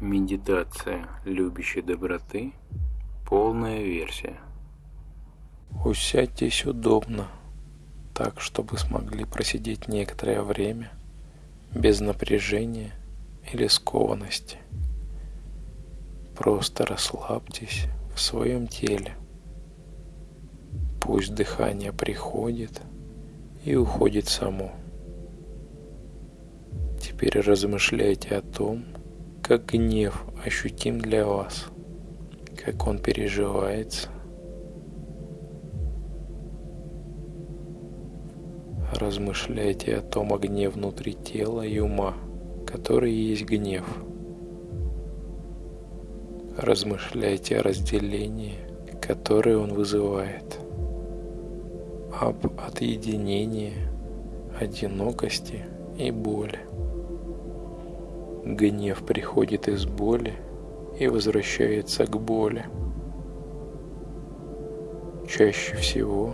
Медитация любящей доброты. Полная версия. Усядьтесь удобно, так, чтобы смогли просидеть некоторое время без напряжения или скованности. Просто расслабьтесь в своем теле. Пусть дыхание приходит и уходит само. Теперь размышляйте о том, как гнев ощутим для вас, как он переживается. Размышляйте о том огне внутри тела и ума, который есть гнев. Размышляйте о разделении, которое он вызывает, об отъединении, одинокости и боли. Гнев приходит из боли и возвращается к боли. Чаще всего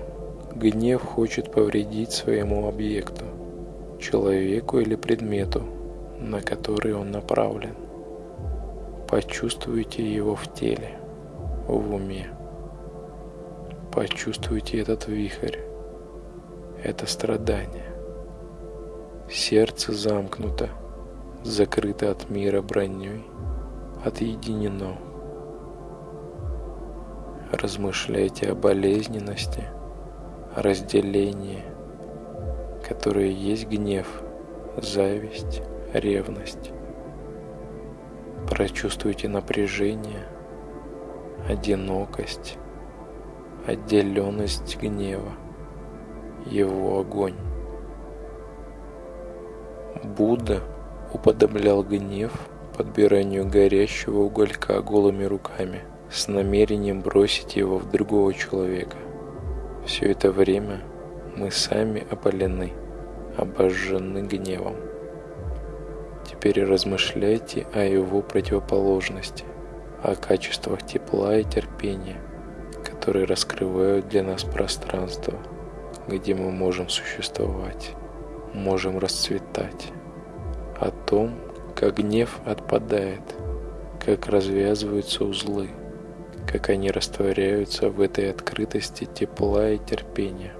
гнев хочет повредить своему объекту, человеку или предмету, на который он направлен. Почувствуйте его в теле, в уме. Почувствуйте этот вихрь, это страдание. Сердце замкнуто – закрыто от мира броней, отъединено. Размышляйте о болезненности, о разделении, которое есть гнев, зависть, ревность. Прочувствуйте напряжение, одинокость, отделенность гнева, его огонь. Будда – уподоблял гнев подбиранию горящего уголька голыми руками с намерением бросить его в другого человека. Все это время мы сами опалены, обожжены гневом. Теперь размышляйте о его противоположности, о качествах тепла и терпения, которые раскрывают для нас пространство, где мы можем существовать, можем расцветать о том, как гнев отпадает, как развязываются узлы, как они растворяются в этой открытости тепла и терпения.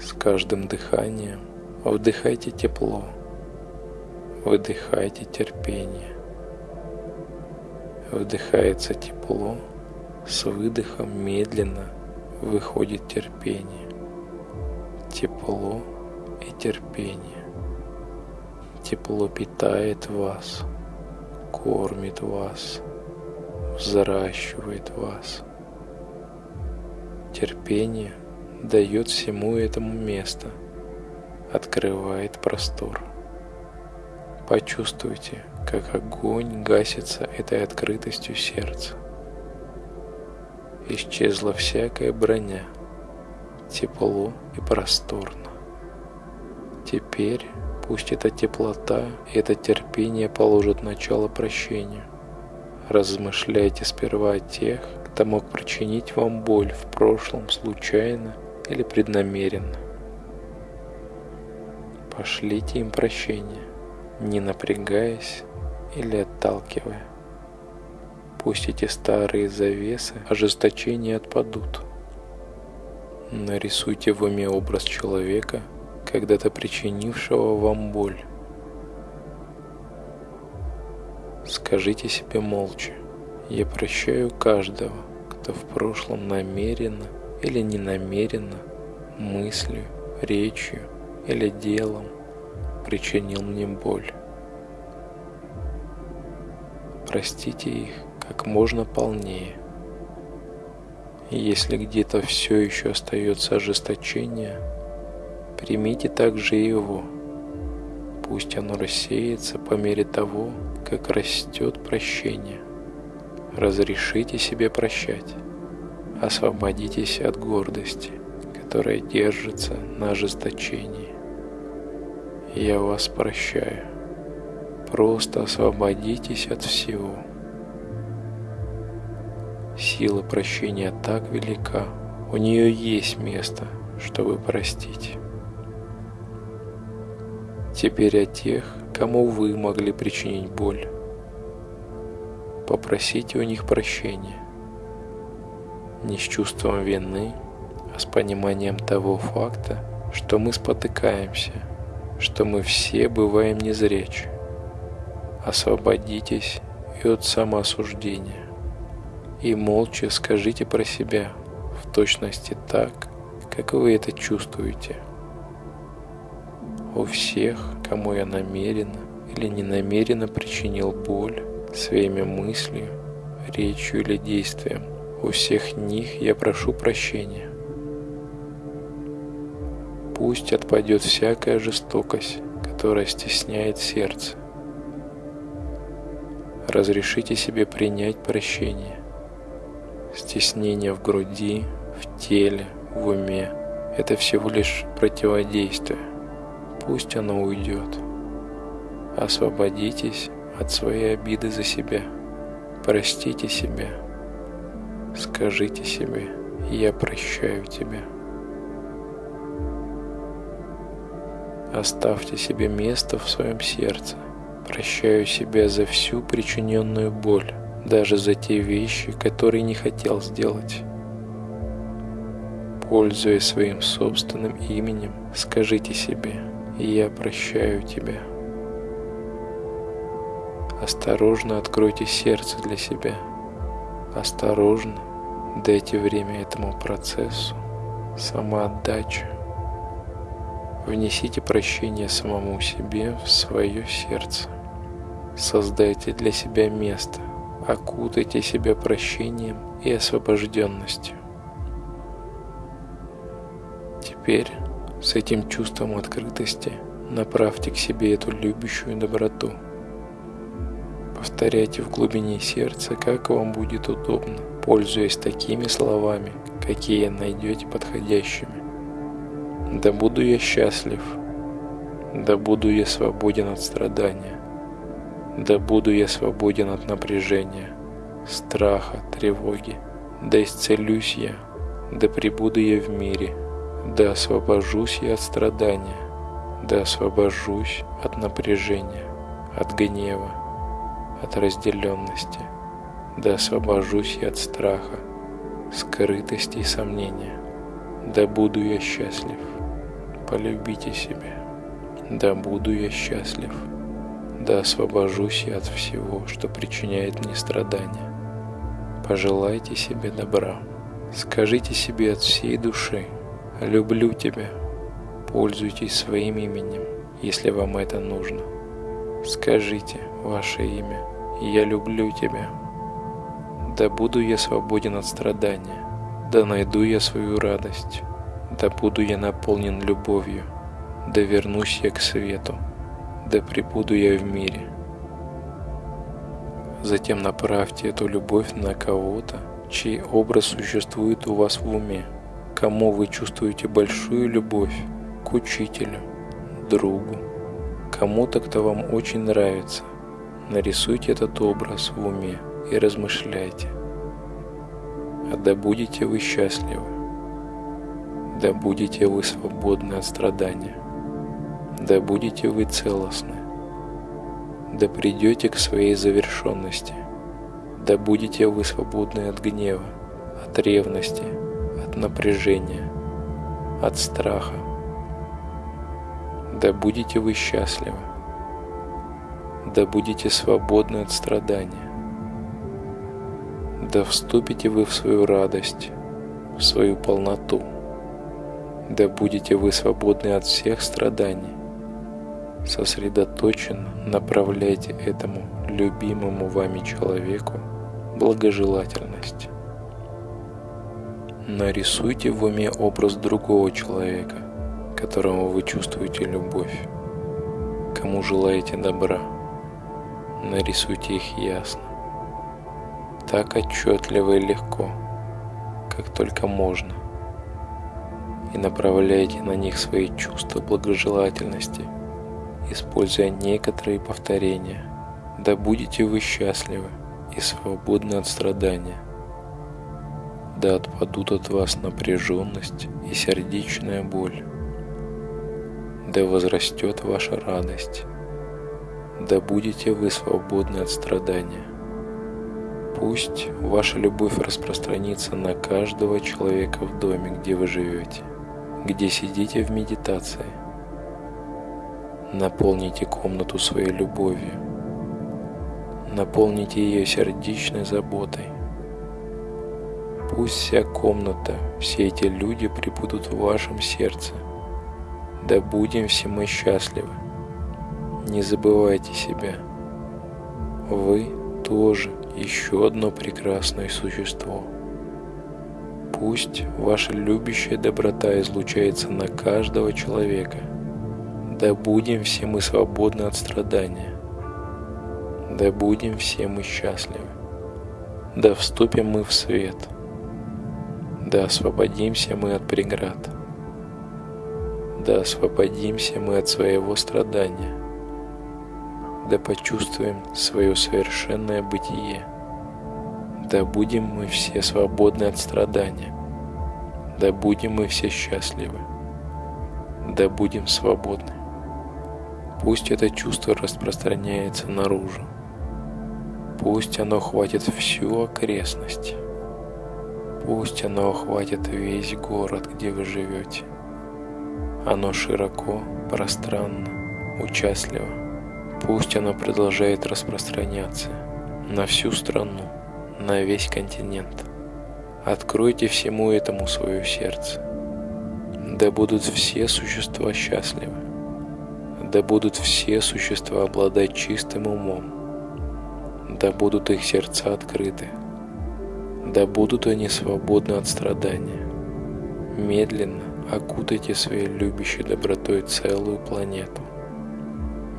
С каждым дыханием вдыхайте тепло, выдыхайте терпение. Вдыхается тепло, с выдохом медленно выходит терпение. Тепло и терпение. Тепло питает вас, кормит вас, взращивает вас. Терпение дает всему этому место, открывает простор. Почувствуйте, как огонь гасится этой открытостью сердца. Исчезла всякая броня, тепло и просторно. Теперь Пусть эта теплота и это терпение положат начало прощению. Размышляйте сперва о тех, кто мог причинить вам боль в прошлом случайно или преднамеренно. Пошлите им прощение, не напрягаясь или отталкивая. Пусть эти старые завесы ожесточения отпадут. Нарисуйте в уме образ человека – когда-то причинившего вам боль. Скажите себе молча, я прощаю каждого, кто в прошлом намеренно или ненамеренно, мыслью, речью или делом причинил мне боль. Простите их как можно полнее. Если где-то все еще остается ожесточение – Примите также его. Пусть оно рассеется по мере того, как растет прощение. Разрешите себе прощать. Освободитесь от гордости, которая держится на ожесточении. Я вас прощаю. Просто освободитесь от всего. Сила прощения так велика, у нее есть место, чтобы простить. Теперь о тех, кому вы могли причинить боль. Попросите у них прощения. Не с чувством вины, а с пониманием того факта, что мы спотыкаемся, что мы все бываем незрячи. Освободитесь и от самоосуждения. И молча скажите про себя в точности так, как вы это чувствуете. У всех, кому я намеренно или ненамеренно причинил боль своими мыслью, речью или действием, у всех них я прошу прощения. Пусть отпадет всякая жестокость, которая стесняет сердце. Разрешите себе принять прощение. Стеснение в груди, в теле, в уме – это всего лишь противодействие. Пусть оно уйдет. Освободитесь от своей обиды за себя. Простите себя. Скажите себе «Я прощаю тебя». Оставьте себе место в своем сердце. Прощаю себя за всю причиненную боль, даже за те вещи, которые не хотел сделать. Пользуясь своим собственным именем, скажите себе «Я прощаю тебя». Осторожно откройте сердце для себя. Осторожно дайте время этому процессу. Самоотдача. Внесите прощение самому себе в свое сердце. Создайте для себя место. Окутайте себя прощением и освобожденностью. Теперь с этим чувством открытости направьте к себе эту любящую доброту – Повторяйте в глубине сердца, как вам будет удобно, пользуясь такими словами, какие найдете подходящими. Да буду я счастлив, да буду я свободен от страдания, да буду я свободен от напряжения, страха, тревоги, да исцелюсь я, да пребуду я в мире, да освобожусь я от страдания, да освобожусь от напряжения, от гнева, от разделенности, да освобожусь я от страха, скрытости и сомнения. Да буду я счастлив, полюбите себя. Да буду я счастлив, да освобожусь я от всего, что причиняет мне страдания. Пожелайте себе добра, скажите себе от всей души «люблю тебя», пользуйтесь своим именем, если вам это нужно. Скажите ваше имя, я люблю тебя. Да буду я свободен от страдания, да найду я свою радость, да буду я наполнен любовью, да вернусь я к свету, да пребуду я в мире. Затем направьте эту любовь на кого-то, чей образ существует у вас в уме, кому вы чувствуете большую любовь, к учителю, другу, кому-то, кто вам очень нравится – Нарисуйте этот образ в уме и размышляйте. А да будете вы счастливы, да будете вы свободны от страдания, да будете вы целостны, да придете к своей завершенности, да будете вы свободны от гнева, от ревности, напряжения, от страха, да будете вы счастливы, да будете свободны от страдания. Да вступите вы в свою радость, в свою полноту. Да будете вы свободны от всех страданий. Сосредоточенно направляйте этому любимому вами человеку благожелательность. Нарисуйте в уме образ другого человека, которому вы чувствуете любовь, кому желаете добра нарисуйте их ясно, так отчетливо и легко, как только можно, и направляйте на них свои чувства благожелательности, используя некоторые повторения. Да будете вы счастливы и свободны от страдания. Да отпадут от вас напряженность и сердечная боль. Да возрастет ваша радость да будете вы свободны от страдания. Пусть ваша любовь распространится на каждого человека в доме, где вы живете, где сидите в медитации. Наполните комнату своей любовью. Наполните ее сердечной заботой. Пусть вся комната, все эти люди прибудут в вашем сердце. Да будем все мы счастливы. Не забывайте себя. Вы тоже еще одно прекрасное существо. Пусть ваша любящая доброта излучается на каждого человека. Да будем все мы свободны от страдания. Да будем все мы счастливы. Да вступим мы в свет. Да освободимся мы от преград. Да освободимся мы от своего страдания да почувствуем свое совершенное бытие. Да будем мы все свободны от страдания. Да будем мы все счастливы. Да будем свободны. Пусть это чувство распространяется наружу. Пусть оно хватит всю окрестность. Пусть оно охватит весь город, где вы живете. Оно широко, пространно, участливо. Пусть оно продолжает распространяться на всю страну, на весь континент. Откройте всему этому свое сердце. Да будут все существа счастливы. Да будут все существа обладать чистым умом. Да будут их сердца открыты. Да будут они свободны от страдания. Медленно окутайте своей любящей добротой целую планету.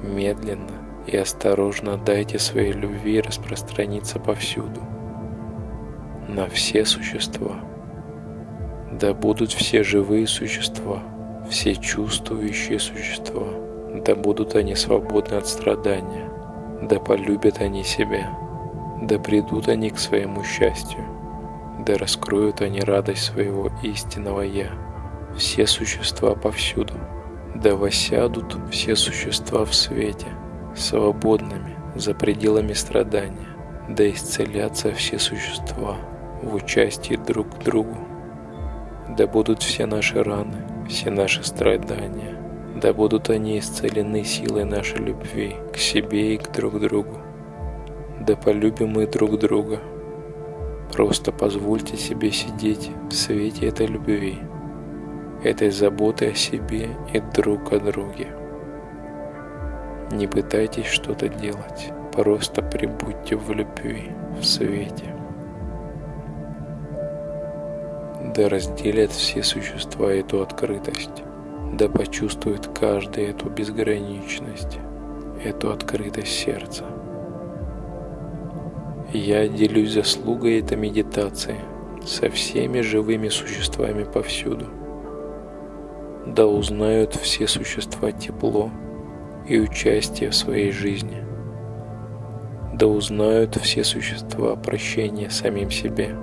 Медленно и осторожно дайте своей любви распространиться повсюду, на все существа. Да будут все живые существа, все чувствующие существа, да будут они свободны от страдания, да полюбят они себя, да придут они к своему счастью, да раскроют они радость своего истинного Я, все существа повсюду – да восядут все существа в свете, свободными за пределами страдания, да исцелятся все существа в участии друг к другу. Да будут все наши раны, все наши страдания, да будут они исцелены силой нашей любви к себе и к друг другу. Да полюбим мы друг друга. Просто позвольте себе сидеть в свете этой любви этой заботы о себе и друг о друге. Не пытайтесь что-то делать, просто прибудьте в любви, в свете. Да разделят все существа эту открытость, да почувствует каждый эту безграничность, эту открытость сердца. Я делюсь заслугой этой медитации со всеми живыми существами повсюду – да узнают все существа тепло и участие в своей жизни. Да узнают все существа прощения самим себе.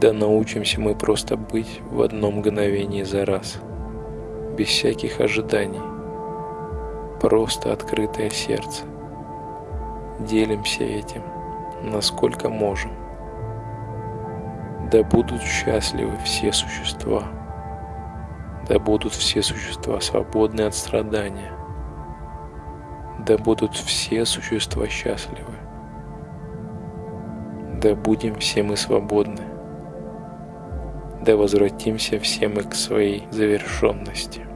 Да научимся мы просто быть в одном мгновении за раз, без всяких ожиданий, просто открытое сердце. Делимся этим, насколько можем. Да будут счастливы все существа – да будут все существа свободны от страдания. Да будут все существа счастливы. Да будем все мы свободны. Да возвратимся все мы к своей завершенности.